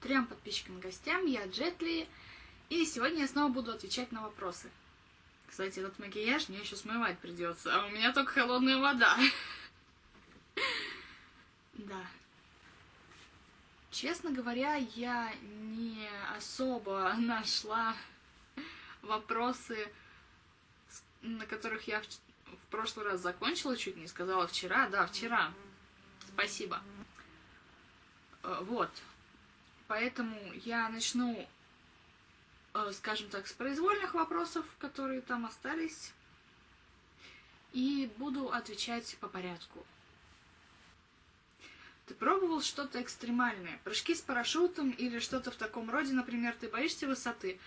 Трем подписчикам и гостям, я Джетли, и сегодня я снова буду отвечать на вопросы. Кстати, этот макияж мне еще смывать придется, а у меня только холодная вода. Да. Честно говоря, я не особо нашла вопросы, на которых я в прошлый раз закончила, чуть не сказала вчера. Да, вчера. Спасибо. Э, вот. Поэтому я начну, э, скажем так, с произвольных вопросов, которые там остались, и буду отвечать по порядку. Ты пробовал что-то экстремальное? Прыжки с парашютом или что-то в таком роде, например, ты боишься высоты?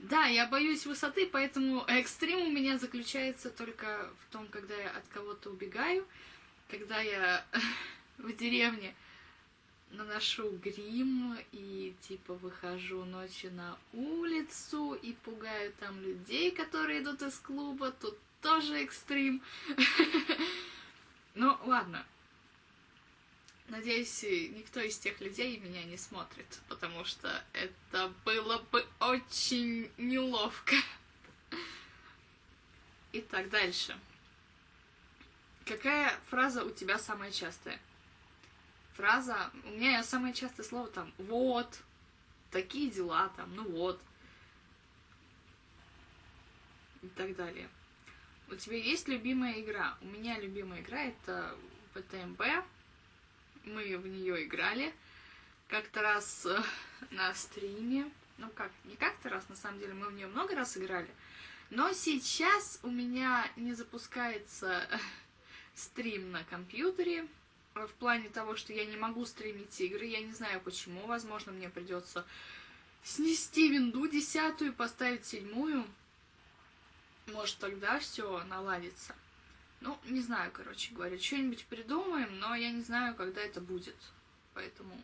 Да, я боюсь высоты, поэтому экстрим у меня заключается только в том, когда я от кого-то убегаю, когда я в деревне наношу грим и типа выхожу ночью на улицу и пугаю там людей, которые идут из клуба, тут тоже экстрим. Ну, ладно. Надеюсь, никто из тех людей меня не смотрит, потому что это было бы очень неловко. Итак, дальше. Какая фраза у тебя самая частая? Фраза, у меня самое частое слово там «вот», «такие дела», там «ну вот» и так далее. У тебя есть любимая игра? У меня любимая игра это ПТМБ, мы в нее играли как-то раз э, на стриме. Ну как, не как-то раз, на самом деле, мы в нее много раз играли. Но сейчас у меня не запускается стрим на компьютере. В плане того, что я не могу стримить игры. Я не знаю почему. Возможно, мне придется снести винду десятую, поставить седьмую. Может, тогда все наладится. Ну, не знаю, короче говоря, что-нибудь придумаем, но я не знаю, когда это будет. Поэтому...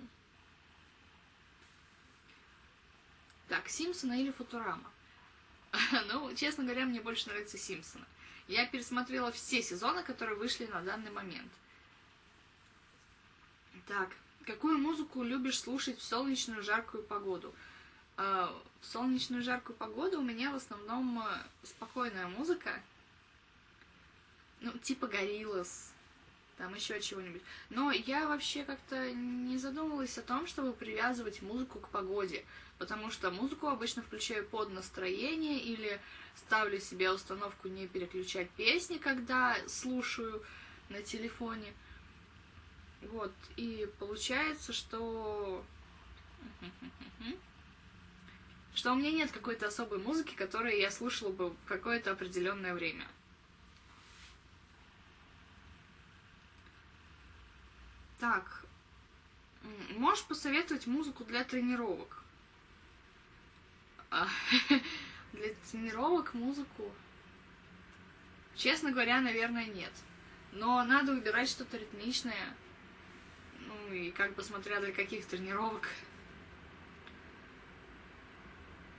Так, Симпсона или Футурама? ну, честно говоря, мне больше нравится Симпсона. Я пересмотрела все сезоны, которые вышли на данный момент. Так, какую музыку любишь слушать в солнечную жаркую погоду? Э, в солнечную жаркую погоду у меня в основном э, спокойная музыка, ну, типа Гориллас, там еще чего-нибудь. Но я вообще как-то не задумывалась о том, чтобы привязывать музыку к погоде, потому что музыку обычно включаю под настроение или ставлю себе установку не переключать песни, когда слушаю на телефоне. Вот, и получается, что... Что у меня нет какой-то особой музыки, которую я слушала бы в какое-то определенное время. Так, можешь посоветовать музыку для тренировок? А, для тренировок музыку? Честно говоря, наверное, нет. Но надо выбирать что-то ритмичное. Ну и как бы смотря для каких тренировок.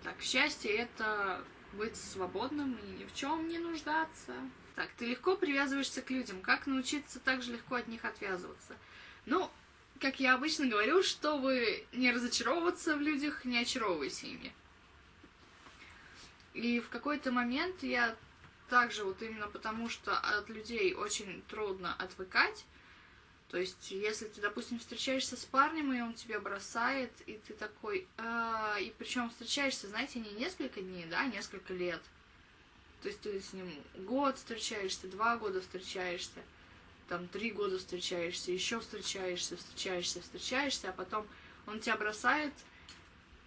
Так, счастье это быть свободным и ни в чем не нуждаться. Так, ты легко привязываешься к людям. Как научиться так же легко от них отвязываться? Ну, как я обычно говорю, чтобы не разочаровываться в людях, не очаровывайся ими. И в какой-то момент я также вот именно потому, что от людей очень трудно отвыкать, то есть, если ты, допустим, встречаешься с парнем, и он тебя бросает, и ты такой... Э, и причем встречаешься, знаете, не несколько дней, да, а несколько лет. То есть ты с ним год встречаешься, два года встречаешься там три года встречаешься, еще встречаешься, встречаешься, встречаешься, а потом он тебя бросает,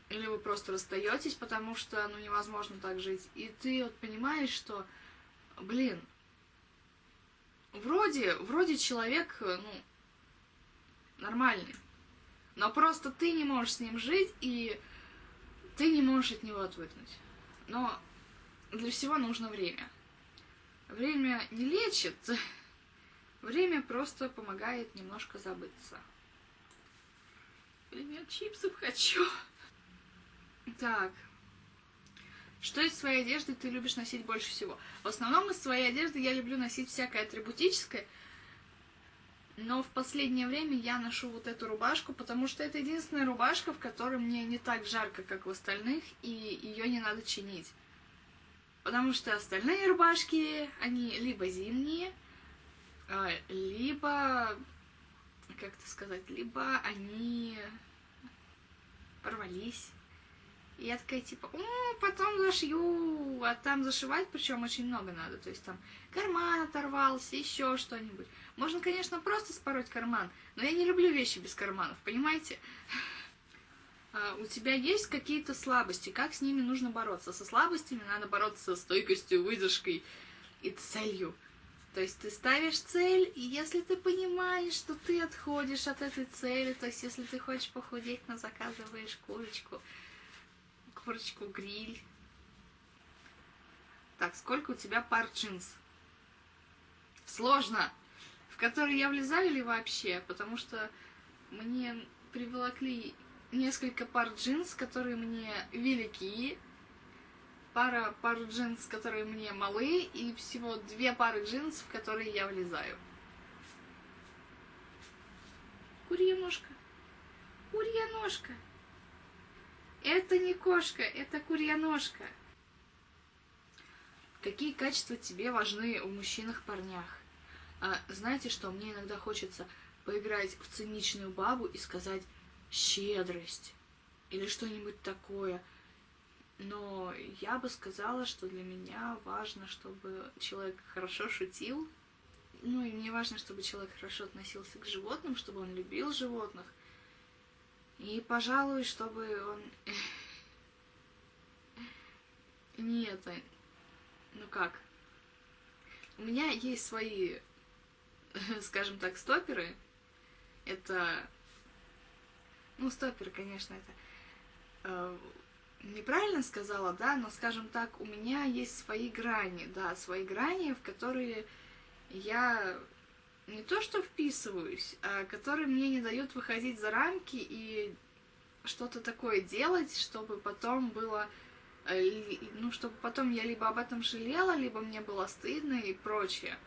или вы просто расстаетесь, потому что, ну, невозможно так жить. И ты вот понимаешь, что, блин, вроде, вроде человек, ну, нормальный, но просто ты не можешь с ним жить, и ты не можешь от него отвыкнуть. Но для всего нужно время. Время не лечит, Время просто помогает немножко забыться. Блин, я чипсов хочу. Так. Что из своей одежды ты любишь носить больше всего? В основном из своей одежды я люблю носить всякое атрибутическое. Но в последнее время я ношу вот эту рубашку, потому что это единственная рубашка, в которой мне не так жарко, как в остальных, и ее не надо чинить. Потому что остальные рубашки, они либо зимние, а, либо, как это сказать, либо они порвались. И я такая, типа, о, потом зашью, а там зашивать, причем очень много надо. То есть там карман оторвался, еще что-нибудь. Можно, конечно, просто спороть карман, но я не люблю вещи без карманов, понимаете? А, у тебя есть какие-то слабости, как с ними нужно бороться? Со слабостями надо бороться со стойкостью, выдержкой и целью. То есть ты ставишь цель, и если ты понимаешь, что ты отходишь от этой цели, то есть если ты хочешь похудеть, но заказываешь курочку, курочку гриль. Так, сколько у тебя пар джинс? Сложно. В которые я влезаю или вообще? Потому что мне приволокли несколько пар джинс, которые мне велики, пара пар джинс, которые мне малы, и всего две пары джинс, в которые я влезаю. Курья ножка. Курья ножка. Это не кошка, это курья ножка. Какие качества тебе важны в мужчинах-парнях? А, знаете что, мне иногда хочется поиграть в циничную бабу и сказать щедрость или что-нибудь такое – но я бы сказала, что для меня важно, чтобы человек хорошо шутил. Ну и мне важно, чтобы человек хорошо относился к животным, чтобы он любил животных. И, пожалуй, чтобы он... Не это... Ну как? У меня есть свои, скажем так, стоперы. Это... Ну, стоперы, конечно, это э, неправильно сказала, да, но, скажем так, у меня есть свои грани, да, свои грани, в которые я не то что вписываюсь, а которые мне не дают выходить за рамки и что-то такое делать, чтобы потом было, э, ну, чтобы потом я либо об этом жалела, либо мне было стыдно и прочее.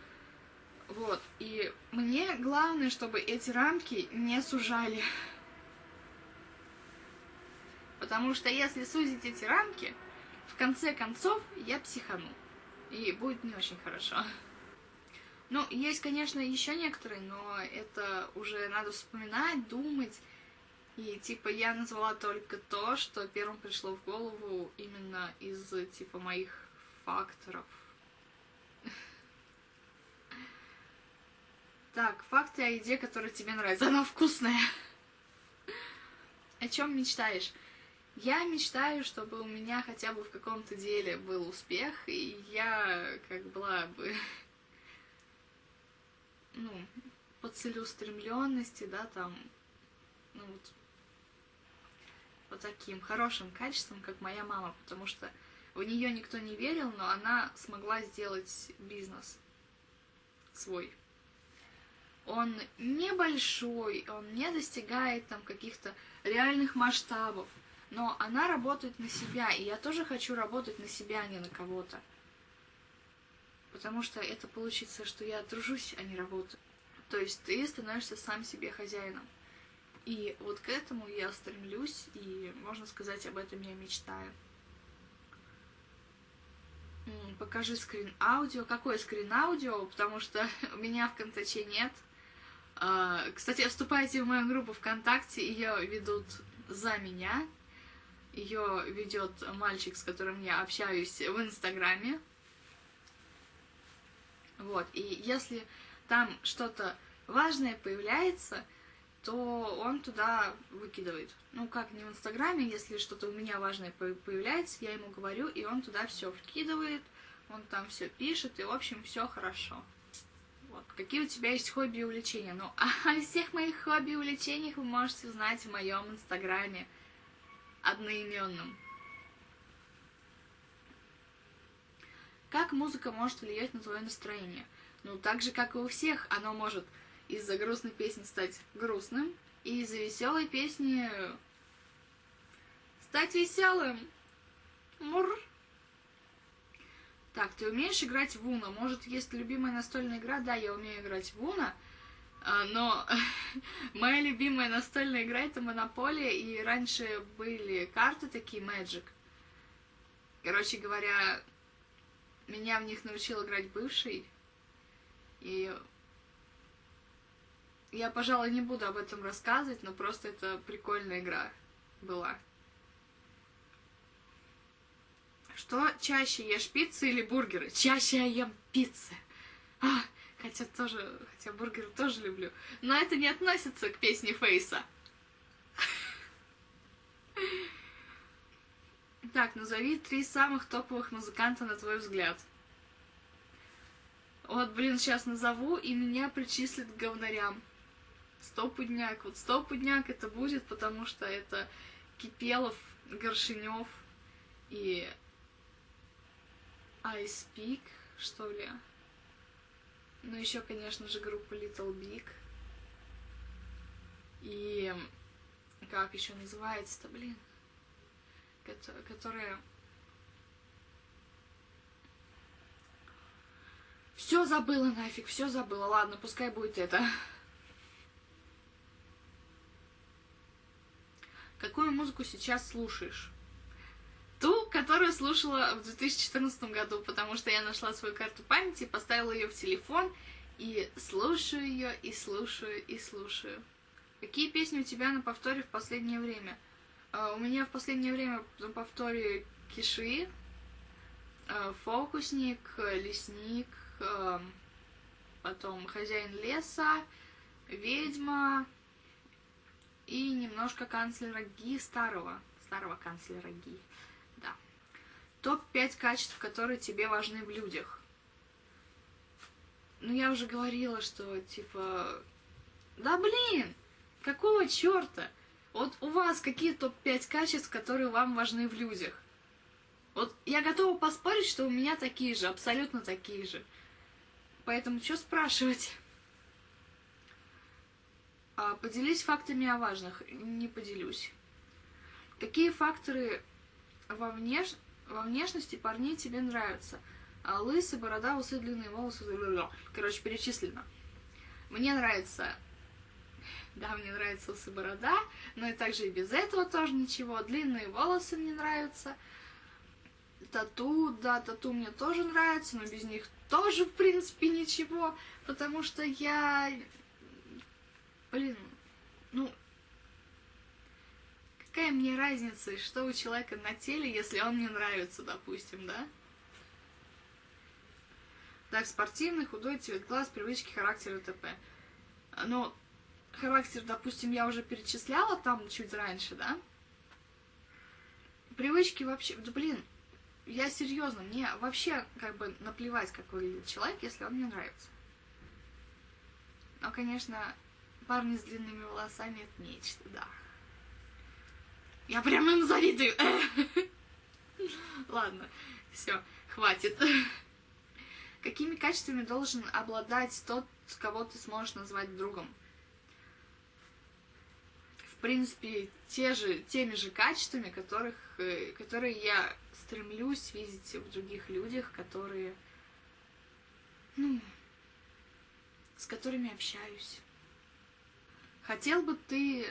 Вот, и мне главное, чтобы эти рамки не сужали. Потому что если сузить эти рамки, в конце концов я психану. И будет не очень хорошо. Ну, есть, конечно, еще некоторые, но это уже надо вспоминать, думать. И, типа, я назвала только то, что первым пришло в голову именно из, типа, моих факторов. Так, факты о еде, которая тебе нравится. Она вкусная. О чем мечтаешь? Я мечтаю, чтобы у меня хотя бы в каком-то деле был успех, и я как была бы, ну, по целеустремленности, да, там, ну вот, по таким хорошим качествам, как моя мама, потому что в нее никто не верил, но она смогла сделать бизнес свой. Он небольшой, он не достигает там каких-то реальных масштабов, но она работает на себя, и я тоже хочу работать на себя, а не на кого-то. Потому что это получится, что я тружусь, а не работаю. То есть ты становишься сам себе хозяином. И вот к этому я стремлюсь, и, можно сказать, об этом я мечтаю. Покажи скрин аудио. Какой скрин аудио? Потому что у меня в Контаче нет. А, кстати, вступайте в мою группу ВКонтакте, ее ведут за меня. Ее ведет мальчик, с которым я общаюсь в Инстаграме. Вот, и если там что-то важное появляется, то он туда выкидывает. Ну, как не в Инстаграме, если что-то у меня важное появляется, я ему говорю, и он туда все вкидывает, он там все пишет, и, в общем, все хорошо. Вот. Какие у тебя есть хобби и увлечения? Ну, о всех моих хобби и увлечениях вы можете узнать в моем Инстаграме одноименным. Как музыка может влиять на твое настроение? Ну, так же, как и у всех, оно может из-за грустной песни стать грустным, и из-за веселой песни стать веселым. Мур. Так, ты умеешь играть в Уна? Может, есть любимая настольная игра? Да, я умею играть в Уна. Но моя любимая настольная игра это Монополия, и раньше были карты такие Magic. Короче говоря, меня в них научил играть бывший, и я, пожалуй, не буду об этом рассказывать, но просто это прикольная игра была. Что чаще ешь пиццы или бургеры? Чаще я ем пиццы. А, хотя тоже, хотя бургеры тоже люблю. Но это не относится к песне Фейса. Так, назови три самых топовых музыканта на твой взгляд. Вот, блин, сейчас назову, и меня причислят к говнарям. Стопудняк. Вот стопудняк это будет, потому что это Кипелов, Горшинев и Speak, что ли. Ну, еще, конечно же, группа Little Big. И как еще называется-то, блин? Которая... Все забыла нафиг, все забыла. Ладно, пускай будет это. Какую музыку сейчас слушаешь? Ту, которую слушала в 2014 году, потому что я нашла свою карту памяти, поставила ее в телефон и слушаю ее, и слушаю, и слушаю. Какие песни у тебя на повторе в последнее время? Uh, у меня в последнее время на повторе Киши, uh, Фокусник, Лесник, uh, потом Хозяин леса, Ведьма и немножко канцлера Ги старого, старого канцлера Ги. Топ-5 качеств, которые тебе важны в людях. Ну, я уже говорила, что, типа... Да блин! Какого черта? Вот у вас какие топ-5 качеств, которые вам важны в людях? Вот я готова поспорить, что у меня такие же, абсолютно такие же. Поэтому что спрашивать? А, поделись фактами о важных. Не поделюсь. Какие факторы во внеш... Во внешности парней тебе нравятся. А лысый, борода, усы, длинные волосы. Короче, перечислено. Мне нравится... Да, мне нравится усы, борода, но и также и без этого тоже ничего. Длинные волосы мне нравятся. Тату, да, тату мне тоже нравится, но без них тоже, в принципе, ничего, потому что я... Блин, ну, Какая мне разница, что у человека на теле, если он мне нравится, допустим, да? Так, спортивный, худой, цвет глаз, привычки, характер и т.п. Но характер, допустим, я уже перечисляла там чуть раньше, да? Привычки вообще... Да блин, я серьезно, мне вообще как бы наплевать, как выглядит человек, если он мне нравится. Но, конечно, парни с длинными волосами это нечто, да. Я прям им завидую. Ладно, все, хватит. Какими качествами должен обладать тот, кого ты сможешь назвать другом? Принципе, те же, теми же качествами, которых, э, которые я стремлюсь видеть в других людях, которые, ну, с которыми общаюсь. Хотел бы ты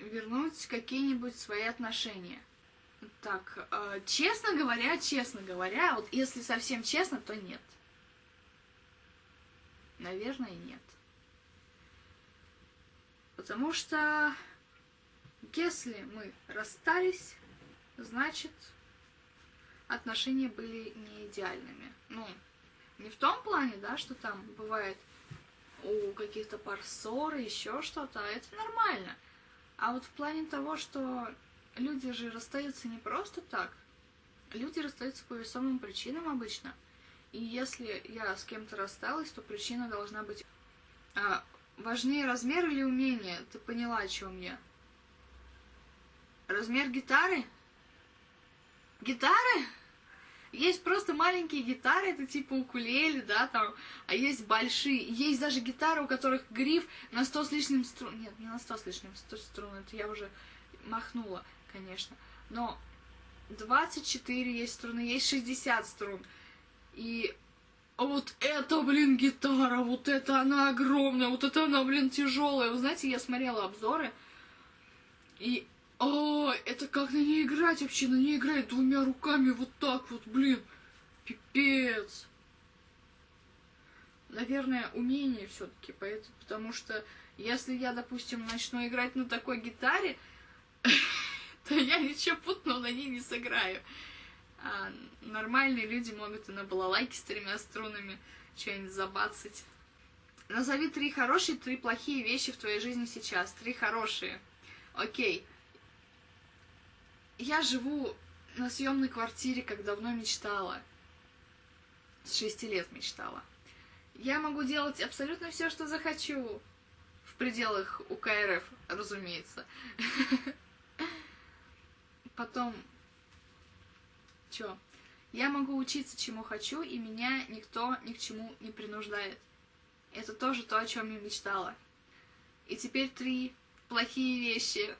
вернуть какие-нибудь свои отношения. Так, э, честно говоря, честно говоря, вот если совсем честно, то нет. Наверное, нет. Потому что если мы расстались, значит, отношения были не идеальными. Ну, не в том плане, да, что там бывает у каких-то пар ссоры, еще что-то, а это нормально. А вот в плане того, что люди же расстаются не просто так, люди расстаются по весомым причинам обычно. И если я с кем-то рассталась, то причина должна быть а, важнее размер или умение. Ты поняла, о чем я? Размер гитары? Гитары? Есть просто маленькие гитары, это типа укулеле, да, там, а есть большие. Есть даже гитары, у которых гриф на 100 с лишним струн. Нет, не на 100 с лишним 100 струн, это я уже махнула, конечно. Но 24 есть струны, есть 60 струн. И а вот это, блин, гитара, вот это она огромная, вот это она, блин, тяжелая. Вы знаете, я смотрела обзоры, и о, это как на ней играть вообще? На ней играть двумя руками вот так вот, блин. Пипец. Наверное, умение все-таки, поэтому, потому что если я, допустим, начну играть на такой гитаре, то я ничего путного на ней не сыграю. А нормальные люди могут и на балалайке с тремя струнами что-нибудь забацать. Назови три хорошие, три плохие вещи в твоей жизни сейчас. Три хорошие. Окей. Я живу на съемной квартире, как давно мечтала. С шести лет мечтала. Я могу делать абсолютно все, что захочу. В пределах УКРФ, разумеется. Потом... Чё? Я могу учиться чему хочу, и меня никто ни к чему не принуждает. Это тоже то, о чем я мечтала. И теперь три плохие вещи.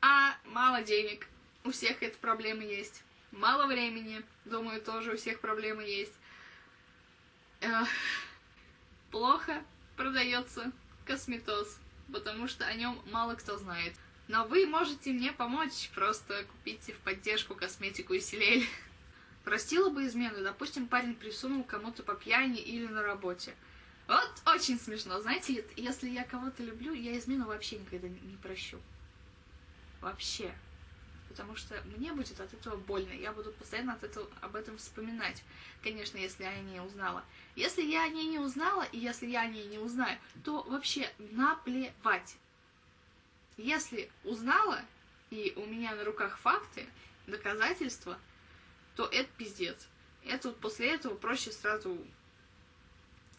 А, мало денег. У всех эта проблема есть. Мало времени, думаю, тоже у всех проблемы есть. Эх, плохо продается косметоз, потому что о нем мало кто знает. Но вы можете мне помочь, просто купите в поддержку косметику и селель. Простила бы измену, допустим, парень присунул кому-то по пьяни или на работе. Вот очень смешно, знаете, если я кого-то люблю, я измену вообще никогда не прощу. Вообще потому что мне будет от этого больно, я буду постоянно от этого, об этом вспоминать, конечно, если я о ней узнала. Если я о ней не узнала, и если я о ней не узнаю, то вообще наплевать. Если узнала, и у меня на руках факты, доказательства, то это пиздец. Это вот после этого проще сразу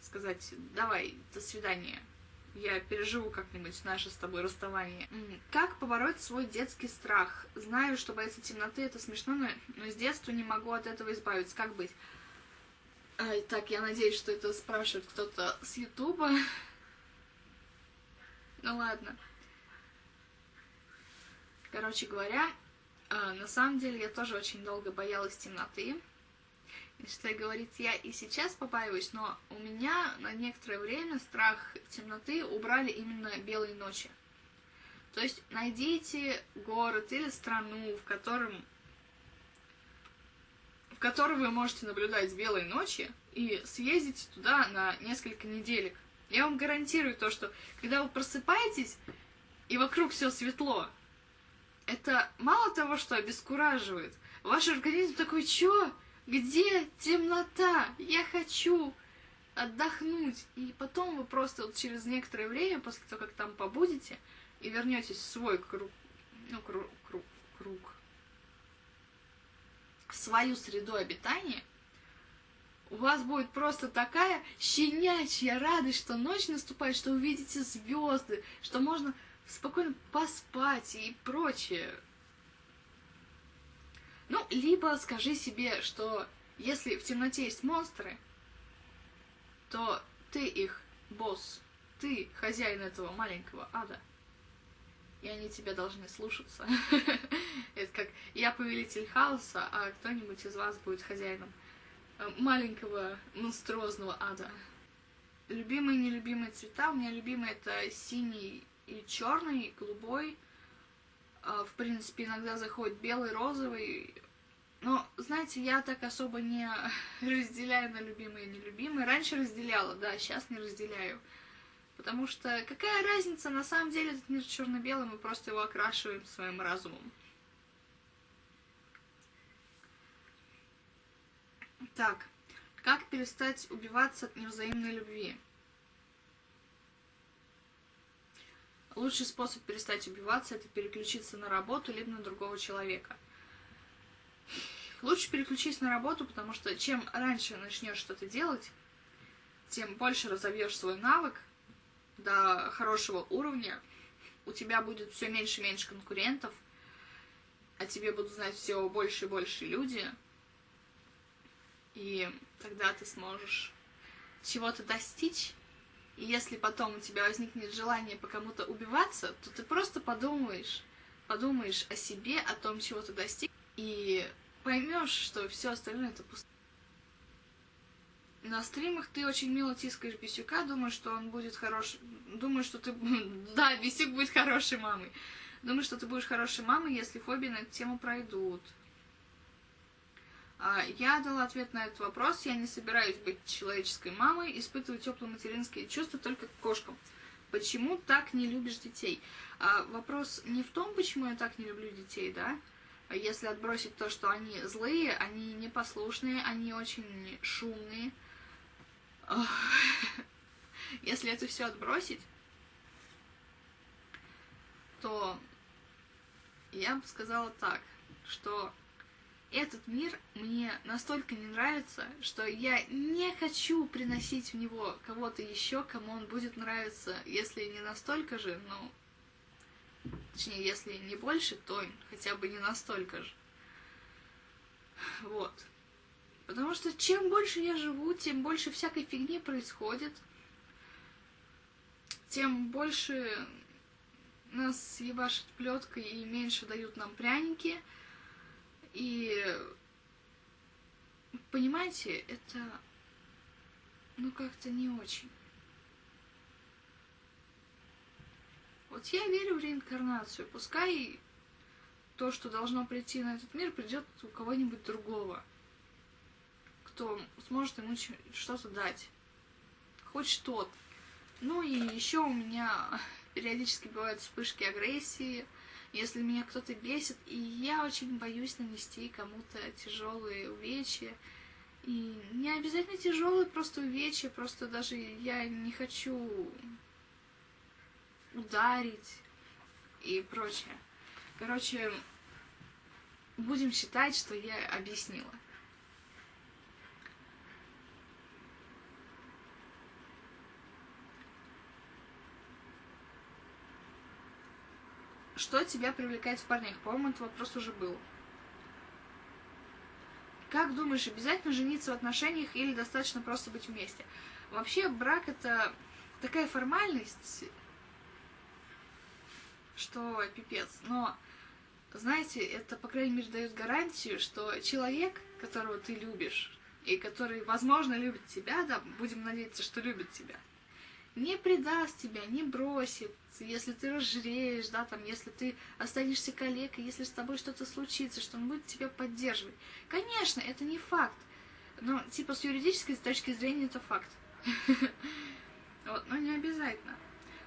сказать, давай, до свидания я переживу как-нибудь наше с тобой расставание. Как побороть свой детский страх? Знаю, что бояться темноты это смешно, но, но с детства не могу от этого избавиться. Как быть? Ай, так, я надеюсь, что это спрашивает кто-то с Ютуба. Ну ладно. Короче говоря, а, на самом деле я тоже очень долго боялась темноты. Что говорить, я и сейчас побаиваюсь, но у меня на некоторое время страх темноты убрали именно белые ночи. То есть найдите город или страну, в котором в которой вы можете наблюдать белые ночи, и съездите туда на несколько неделек. Я вам гарантирую то, что когда вы просыпаетесь, и вокруг все светло, это мало того, что обескураживает. Ваш организм такой, чё? Где темнота? Я хочу отдохнуть. И потом вы просто вот через некоторое время, после того, как там побудете, и вернетесь в свой круг, ну, круг, круг, круг, в свою среду обитания, у вас будет просто такая щенячья радость, что ночь наступает, что увидите звезды, что можно спокойно поспать и прочее. Ну, либо скажи себе, что если в темноте есть монстры, то ты их босс, ты хозяин этого маленького ада. И они тебя должны слушаться. Это как я повелитель хаоса, а кто-нибудь из вас будет хозяином э, маленького монструозного ада. Любимые нелюбимые цвета. У меня любимый это синий и черный, голубой, в принципе, иногда заходит белый, розовый. Но, знаете, я так особо не разделяю на любимые и нелюбимые. Раньше разделяла, да, сейчас не разделяю. Потому что какая разница, на самом деле этот мир черно-белый, мы просто его окрашиваем своим разумом. Так, как перестать убиваться от невзаимной любви? Лучший способ перестать убиваться – это переключиться на работу либо на другого человека. Лучше переключись на работу, потому что чем раньше начнешь что-то делать, тем больше разовьешь свой навык до хорошего уровня, у тебя будет все меньше и меньше конкурентов, а тебе будут знать все больше и больше люди, и тогда ты сможешь чего-то достичь, и если потом у тебя возникнет желание по кому-то убиваться, то ты просто подумаешь, подумаешь о себе, о том, чего ты достиг, и поймешь, что все остальное это пусто. на стримах ты очень мило тискаешь Бисюка, думаю, что он будет хорош... Думаю, что ты... Да, Бисюк будет хорошей мамой. Думаю, что ты будешь хорошей мамой, если фобии на эту тему пройдут. А, я дала ответ на этот вопрос. Я не собираюсь быть человеческой мамой, испытываю теплые материнские чувства только к кошкам. Почему так не любишь детей? А, вопрос не в том, почему я так не люблю детей, да? Если отбросить то, что они злые, они непослушные, они очень шумные. Если это все отбросить, то я бы сказала так, что этот мир мне настолько не нравится, что я не хочу приносить в него кого-то еще, кому он будет нравиться, если не настолько же, ну, точнее, если не больше, то хотя бы не настолько же. Вот. Потому что чем больше я живу, тем больше всякой фигни происходит, тем больше нас ебашит плеткой и меньше дают нам пряники. И понимаете, это ну как-то не очень. Вот я верю в реинкарнацию. Пускай то, что должно прийти на этот мир, придет у кого-нибудь другого, кто сможет ему что-то дать. Хоть что-то. Ну и еще у меня периодически бывают вспышки агрессии, если меня кто-то бесит, и я очень боюсь нанести кому-то тяжелые увечья. И не обязательно тяжелые, просто увечья, просто даже я не хочу ударить и прочее. Короче, будем считать, что я объяснила. Что тебя привлекает в парнях? По-моему, этот вопрос уже был. Как думаешь, обязательно жениться в отношениях или достаточно просто быть вместе? Вообще, брак это такая формальность, что пипец. Но, знаете, это, по крайней мере, дает гарантию, что человек, которого ты любишь, и который, возможно, любит тебя, да, будем надеяться, что любит тебя, не предаст тебя, не бросит, если ты разжиреешь, да, там, если ты останешься калекой, если с тобой что-то случится, что он будет тебя поддерживать. Конечно, это не факт, но, типа, с юридической точки зрения это факт. Вот, но не обязательно.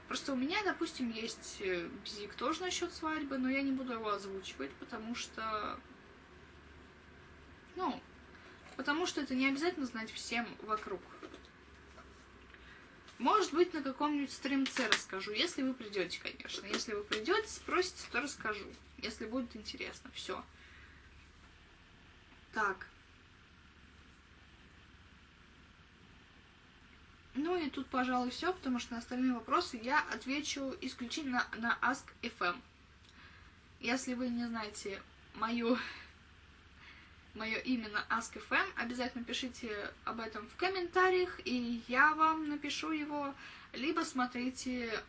Просто у меня, допустим, есть э, бзик тоже насчет свадьбы, но я не буду его озвучивать, потому что... Ну, потому что это не обязательно знать всем вокруг. Может быть, на каком-нибудь стримце расскажу, если вы придете, конечно. Если вы придете, спросите, то расскажу. Если будет интересно. Все. Так. Ну и тут, пожалуй, все, потому что на остальные вопросы я отвечу исключительно на Ask.fm. Если вы не знаете мою, мое имя на Ask.fm, обязательно пишите об этом в комментариях, и я вам напишу его, либо смотрите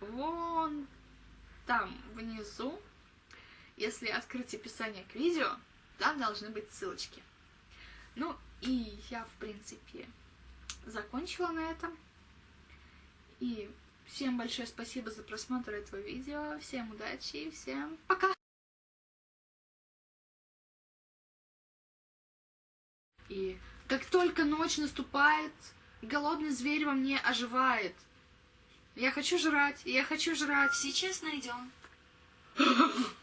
вон там внизу. Если открыть описание к видео, там должны быть ссылочки. Ну и я, в принципе, закончила на этом. И всем большое спасибо за просмотр этого видео. Всем удачи и всем пока! И как только ночь наступает, голодный зверь во мне оживает. Я хочу жрать, я хочу жрать. Сейчас найдем.